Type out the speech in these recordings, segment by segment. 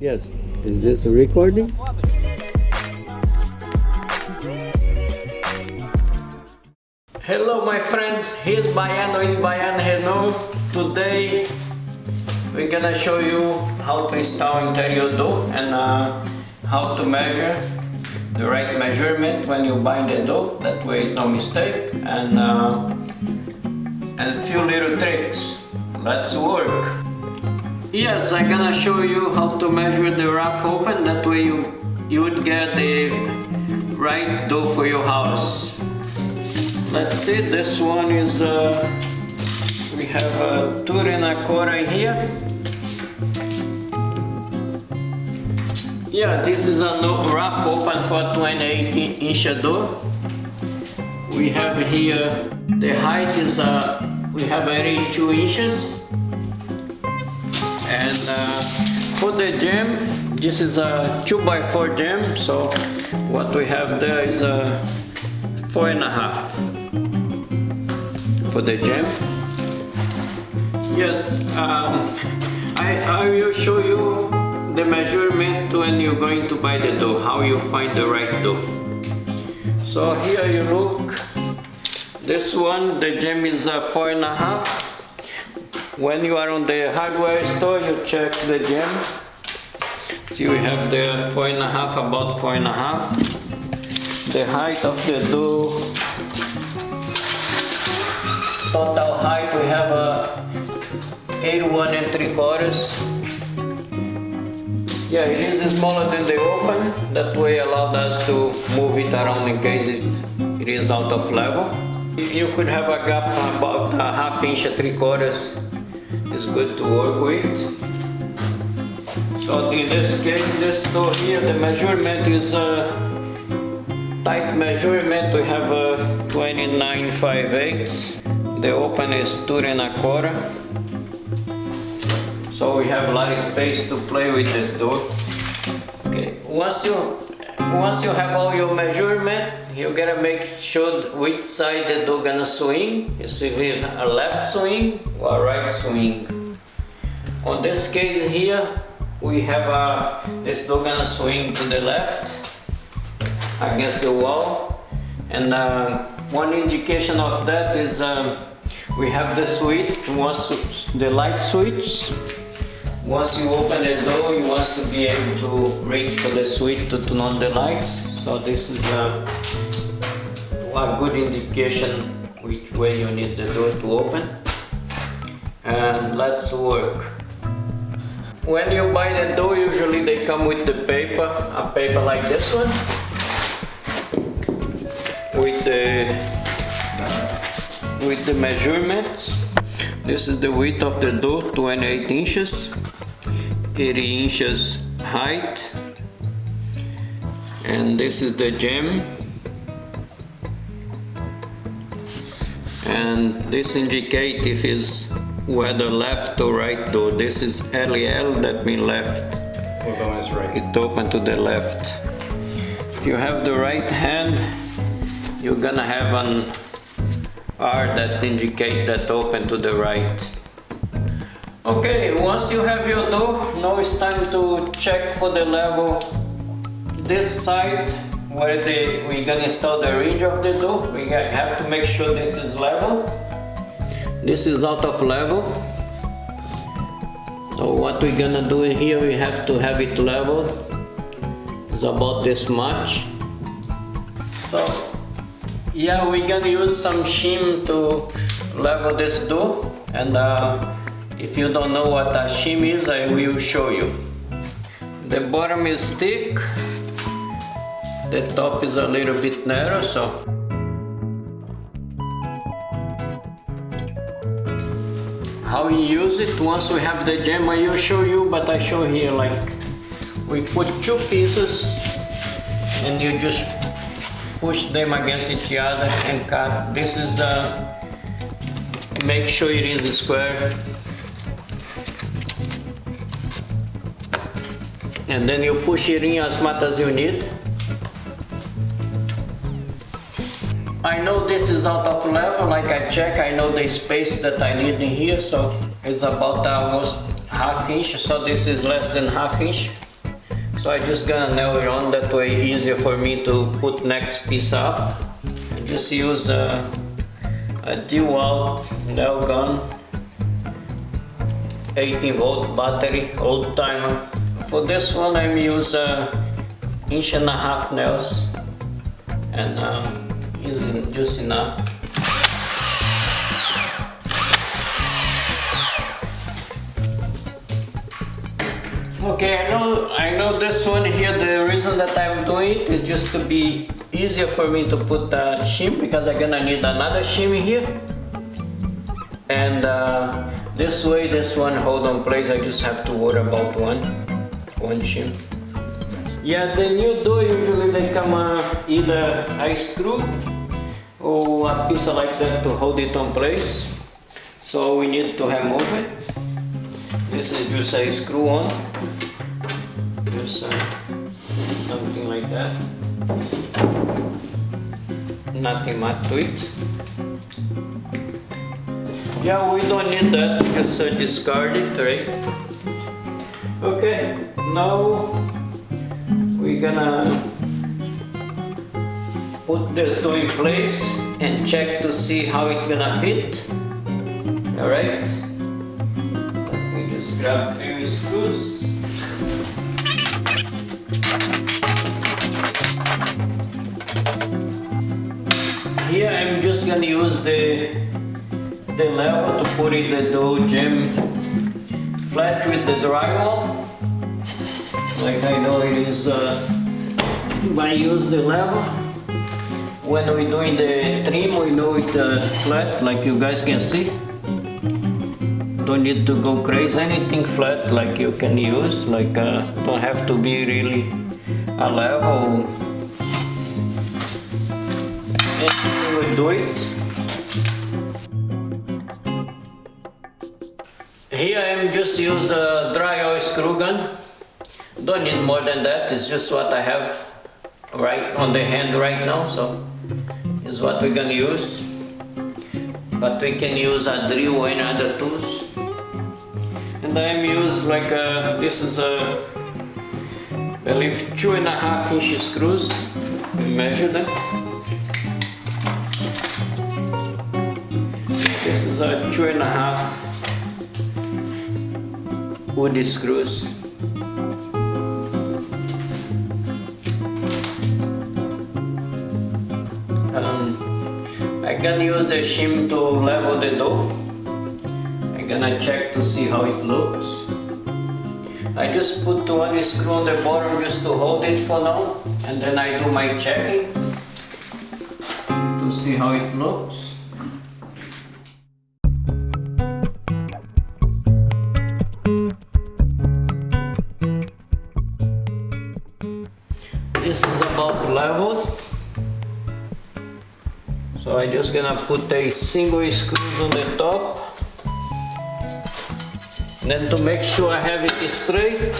Yes. Is this a recording? Hello my friends, here's Baiano in Baiano Renault. Today we're gonna show you how to install interior door and uh, how to measure the right measurement when you bind the door. That way it's no mistake and uh, and a few little tricks. Let's work. Yes, I'm gonna show you how to measure the rough open. That way you you would get the right door for your house. Let's see, this one is, uh, we have a two and a quarter here. Yeah, this is a rough open for 28 inch door. We have here, the height is, uh, we have 82 inches. Uh, for the jamb, this is a 2 by 4 jamb, so what we have there is a four and a half for the jamb. Yes, um, I, I will show you the measurement when you're going to buy the dough, how you find the right dough. So here you look, this one, the jamb is a four and a half. When you are on the hardware store, you check the jamb. See, we have the four and a half, about four and a half. The height of the dough total height we have uh, a 81 and 3 quarters. Yeah it is smaller than the open. That way allowed us to move it around in case it, it is out of level. You could have a gap about a half inch or 3 quarters is good to work with so in this case this door here the measurement is a tight measurement we have a 29 5 eighths the open is two and a quarter. So we have a lot of space to play with this door. Okay, once you once you have all your measurement, you gotta make sure which side the door gonna swing. Is it a left swing or right swing. On this case here, we have a this door gonna swing to the left against the wall, and uh, one indication of that is. Um, we have the switch, once the light switch. Once you open the door, you want to be able to reach for the switch to turn on the lights. So this is a, a good indication which way you need the door to open. And let's work. When you buy the door, usually they come with the paper, a paper like this one, with the with the measurements. This is the width of the door, 28 inches, 80 inches height, and this is the jamb And this indicate if it's whether left or right door. This is LEL, that means left. is right. It open to the left. If you have the right hand, you're gonna have an R that indicate that open to the right. Okay, once you have your door, now it's time to check for the level. This side where the, we're gonna install the ridge of the door, we have to make sure this is level. This is out of level. So what we're gonna do here, we have to have it level. It's about this much. So yeah, we're gonna use some shim to level this door and uh, if you don't know what a shim is, I will show you. The bottom is thick, the top is a little bit narrow, so how we use it once we have the jamb I will show you but I show here like we put two pieces and you just push them against each other and cut. This is uh, make sure it is square. And then you push it in as much as you need. I know this is out of level, like I check, I know the space that I need in here, so it's about almost half inch, so this is less than half inch. So I just gonna nail it on that way easier for me to put next piece up. I just use a, a DeWalt nail gun 18 volt battery old timer. For this one I'm using inch and a half nails and um, using just enough. Okay, I know I know this one here the reason that I'm doing it is just to be easier for me to put the shim because I'm gonna need another shim here and uh, this way this one hold on place I just have to worry about one yeah the new door usually they come uh, either a screw or a piece like that to hold it on place. So we need to remove it this is just a screw on. Just uh, something like that. Nothing much to it. Yeah we don't need that just uh, discard it right? Okay now we're gonna put this door in place and check to see how it's gonna fit. All right let me just grab a few screws. Here I'm just gonna use the the level to put in the door jamb flat with the drywall like I know it is uh, I use the level. When we're doing the trim we know it's uh, flat like you guys can see. Don't need to go crazy anything flat like you can use like uh, don't have to be really a level. And we do it. Here I'm just use a drywall screw gun don't need more than that. It's just what I have right on the hand right now so is what we're gonna use. But we can use a drill any other tools. And I'm use like a, this is a I believe two and a half inch screws. We measure them. This is a two and a half wood screws I'm gonna use the shim to level the door I'm gonna check to see how it looks. I just put one screw on the bottom just to hold it for now and then I do my checking to see how it looks gonna put a single screw on the top. Then to make sure I have it straight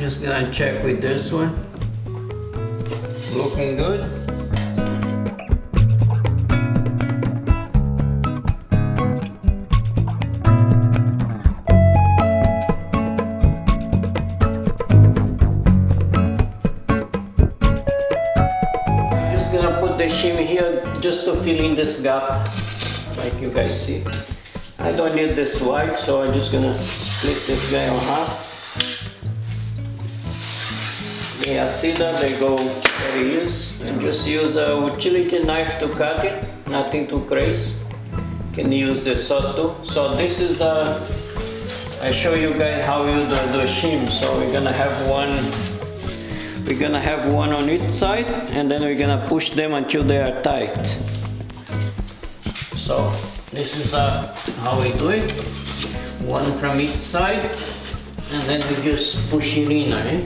just gonna check with this one. Looking good this gap like you guys see. I don't need this wide so I'm just gonna split this guy on half. Yeah see that? They go very easy and just use a utility knife to cut it. Nothing too crazy. Can use the saw too. So this is a I show you guys how you do the shim. So we're gonna have one we're gonna have one on each side and then we're gonna push them until they are tight. So this is uh, how we do it. One from each side and then we just push it in. Eh?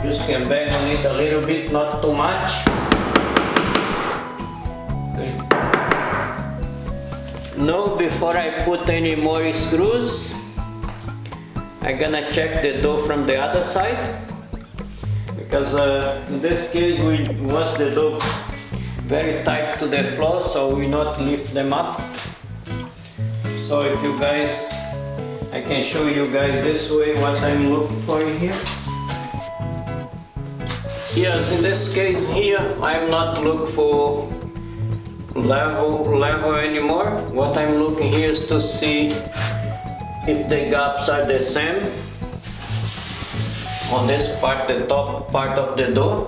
Just can bang on it a little bit, not too much. Okay. Now before I put any more screws, I'm gonna check the door from the other side because uh, in this case we once the door very tight to the floor so we not lift them up. So if you guys I can show you guys this way what I'm looking for here. Yes in this case here I'm not looking for level level anymore. What I'm looking here is to see if the gaps are the same on this part the top part of the door.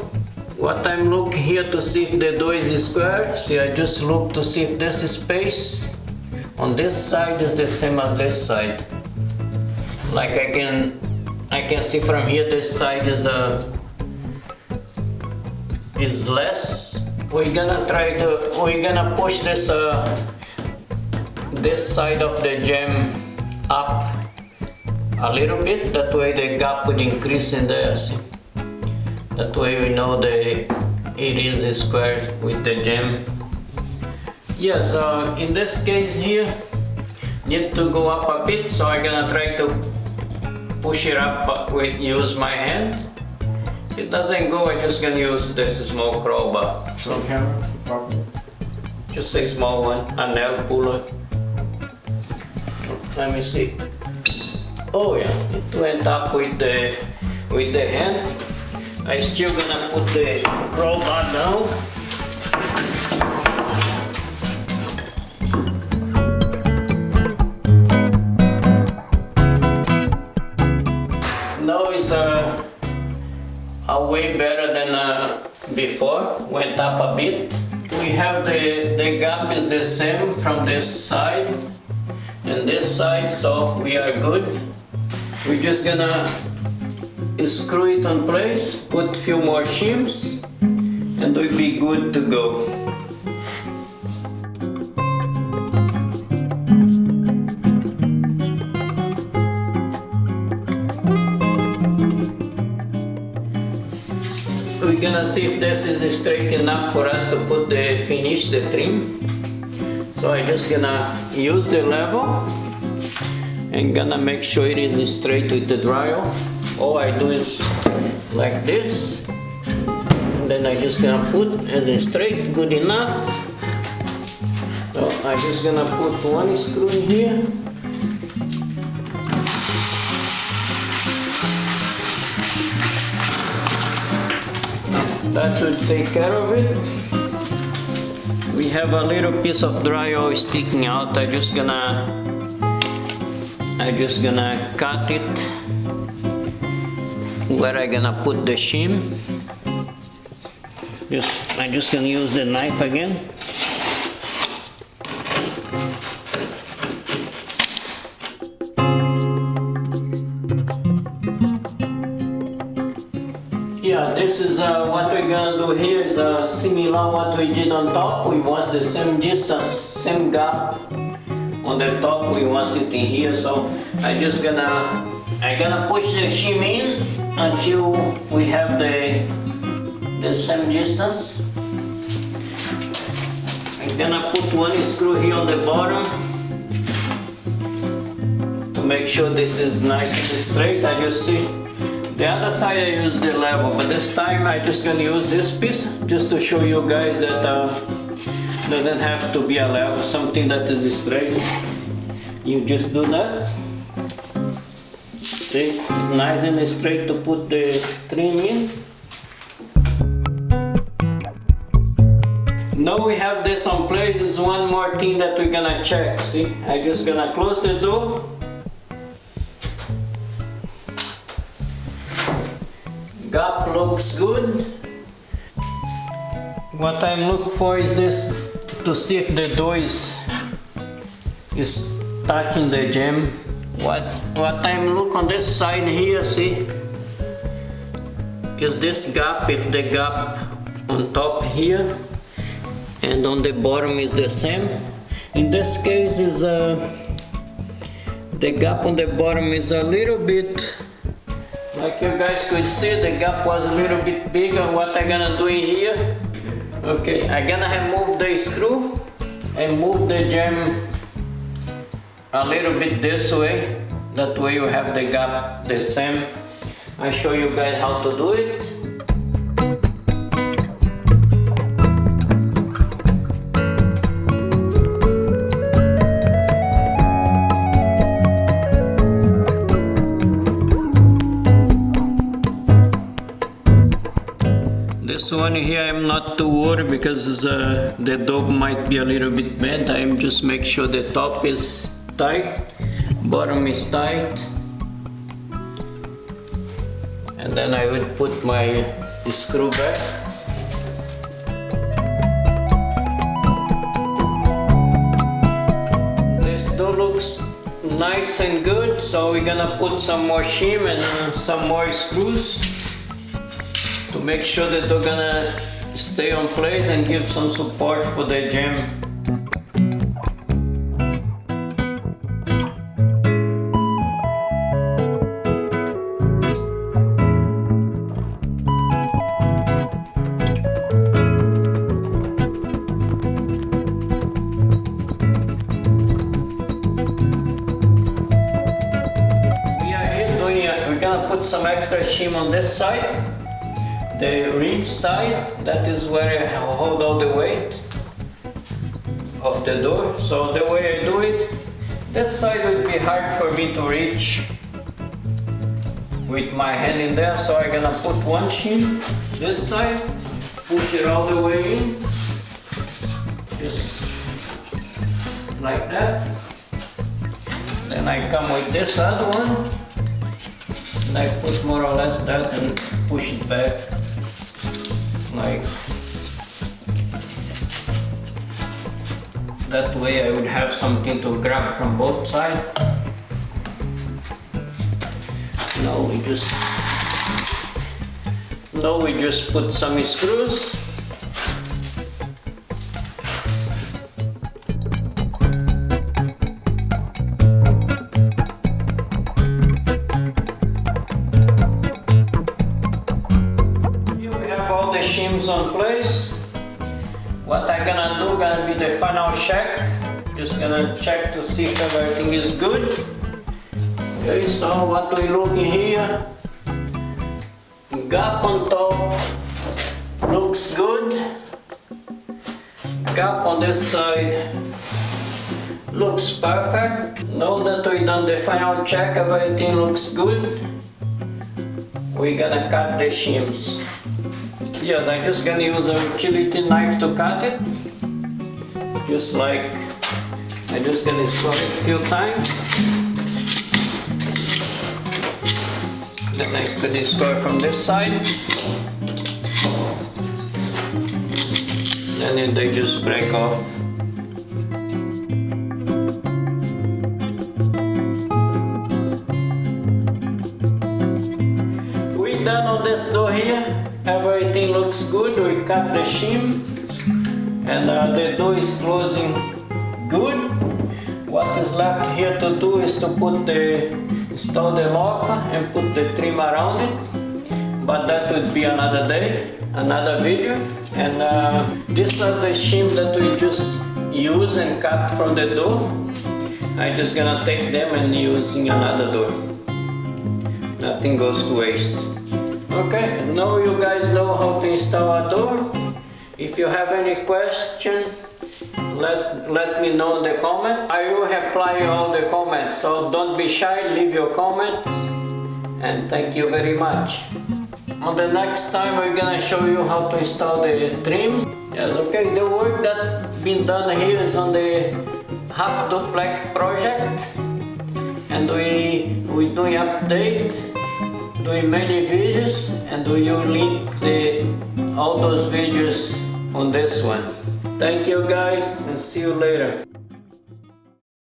What I'm looking here to see if the door is square. See I just look to see if this space. On this side is the same as this side. Like I can I can see from here this side is a uh, is less. We're gonna try to we're gonna push this uh, this side of the jamb up a little bit that way the gap would increase in there see? that way we know the it is square with the jamb yes uh, in this case here need to go up a bit so I'm gonna try to push it up with use my hand it doesn't go, I'm just gonna use this small crowbar. Camera? Just a small one, a nail puller. Let me see. Oh yeah, it went up with the with the hand. I still gonna put the crowbar down. Now it's a uh, are way better than uh, before, went up a bit. We have the, the gap is the same from this side and this side, so we are good. We're just gonna screw it on place, put a few more shims, and we'll be good to go. We're gonna see if this is straight enough for us to put the finish the trim so I'm just gonna use the level and gonna make sure it is straight with the dryer. All I do is like this. And then I just gonna put as a straight good enough. So I just gonna put one screw in here. That should take care of it. We have a little piece of drywall sticking out. I just gonna I just gonna cut it where I gonna put the shim. Just I'm just gonna use the knife again. Yeah, this is uh, what we're gonna do here is uh, similar what we did on top. We want the same distance, same gap on the top. We want it in here, so I just gonna I gonna push the shim in until we have the the same distance. I'm gonna put one screw here on the bottom to make sure this is nice and straight. I just see the other side I use the level, but this time I just gonna use this piece just to show you guys that uh, doesn't have to be a level, something that is straight. You just do that. See, it's nice and straight to put the trim in. Now we have this on place, one more thing that we're gonna check, see? I just gonna close the door gap looks good. What I'm looking for is this to see if the door is, is in the jamb. What, what I'm look on this side here, see, is this gap, if the gap on top here and on the bottom is the same. In this case is uh, the gap on the bottom is a little bit like you guys could see, the gap was a little bit bigger. What I gonna do in here? Okay, I gonna remove the screw and move the jamb a little bit this way. That way you have the gap the same. I show you guys how to do it. One here I'm not too worried because uh, the dog might be a little bit bent. I'm just make sure the top is tight, bottom is tight. And then I will put my screw back. This door looks nice and good, so we're gonna put some more shim and some more screws make sure that they're gonna stay on place and give some support for the gym. Put some extra shim on this side. The ridge side, that is where I hold all the weight of the door. So the way I do it, this side would be hard for me to reach with my hand in there. So I'm gonna put one shim this side, push it all the way in. Just like that. Then I come with this other one and I put more or less that and push it back like that way I would have something to grab from both sides. Now we just now we just put some screws gonna check to see if everything is good. Okay, so what we looking here? Gap on top looks good. Gap on this side looks perfect. Now that we done the final check, everything looks good we're gonna cut the shims. Yes, I'm just gonna use a utility knife to cut it. Just like, I'm just gonna squat it a few times. Then I put it square from this side. And then they just break off. We done on this door here. Everything looks good. We cut the shim and uh, the door is closing good. What is left here to do is to put the install the lock and put the trim around it. But that would be another day, another video. And uh, these are the shim that we just use and cut from the door. I'm just gonna take them and use in another door nothing goes to waste. Okay, now you guys know how to install a door. If you have any question, let, let me know in the comment. I will reply all the comments, so don't be shy, leave your comments. And thank you very much. On the next time we're gonna show you how to install the trim. Yes, okay, the work that been done here is on the half duplex project and we we doing update doing many videos and we will link the all those videos on this one thank you guys and see you later